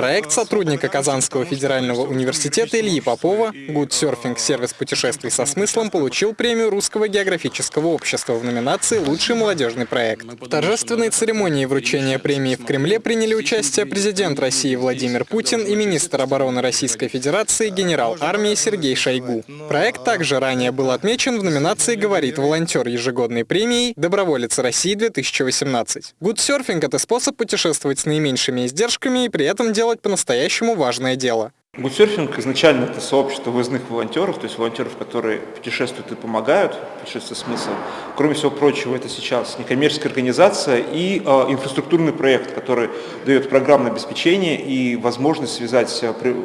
Проект сотрудника Казанского федерального университета Ильи Попова «Good Surfing. Сервис путешествий со смыслом» получил премию Русского географического общества в номинации «Лучший молодежный проект». В торжественной церемонии вручения премии в Кремле приняли участие президент России Владимир Путин и министр обороны Российской Федерации генерал армии Сергей Шойгу. Проект также ранее был отмечен в номинации «Говорит волонтер» ежегодной премией «Доброволец России-2018». Good Surfing – это способ путешествовать с наименьшими издержками и при этом делать делать по-настоящему важное дело. Гудсерфинг изначально это сообщество выездных волонтеров, то есть волонтеров, которые путешествуют и помогают, путешествие смысл. Кроме всего прочего, это сейчас некоммерческая организация и э, инфраструктурный проект, который дает программное обеспечение и возможность связать э, при,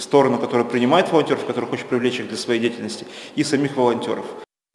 сторону, которая принимает волонтеров, которая хочет привлечь их для своей деятельности, и самих волонтеров.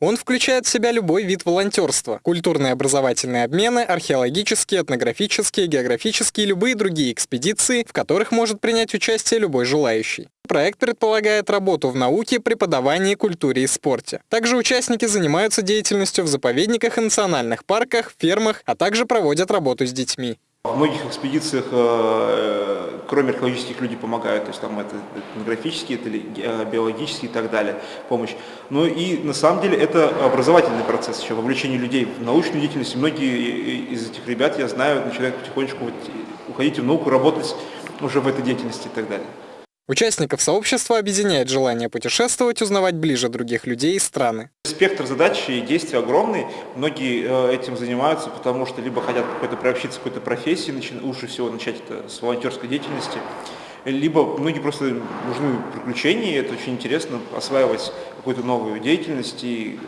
Он включает в себя любой вид волонтерства – культурные образовательные обмены, археологические, этнографические, географические и любые другие экспедиции, в которых может принять участие любой желающий. Проект предполагает работу в науке, преподавании, культуре и спорте. Также участники занимаются деятельностью в заповедниках и национальных парках, фермах, а также проводят работу с детьми. В многих экспедициях, э, кроме археологических, люди помогают, то есть там это этнографические, это э, биологические и так далее, помощь. Но и на самом деле это образовательный процесс еще, вовлечение людей в научную деятельность. Многие из этих ребят, я знаю, начинают потихонечку уходить в науку, работать уже в этой деятельности и так далее. Участников сообщества объединяет желание путешествовать, узнавать ближе других людей и страны. Спектр задач и действий огромный. Многие э, этим занимаются, потому что либо хотят какой-то приобщиться к какой-то профессии, лучше всего начать это с волонтерской деятельности, либо многие просто нужны приключения, это очень интересно, осваивать какую-то новую деятельность и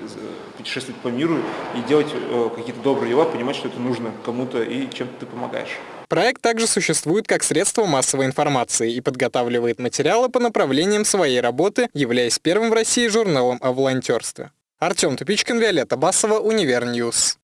путешествовать по миру и делать э, какие-то добрые дела, понимать, что это нужно кому-то и чем-то ты помогаешь. Проект также существует как средство массовой информации и подготавливает материалы по направлениям своей работы, являясь первым в России журналом о волонтерстве. Артем Тупичкин, Виолетта Басова, Универньюз.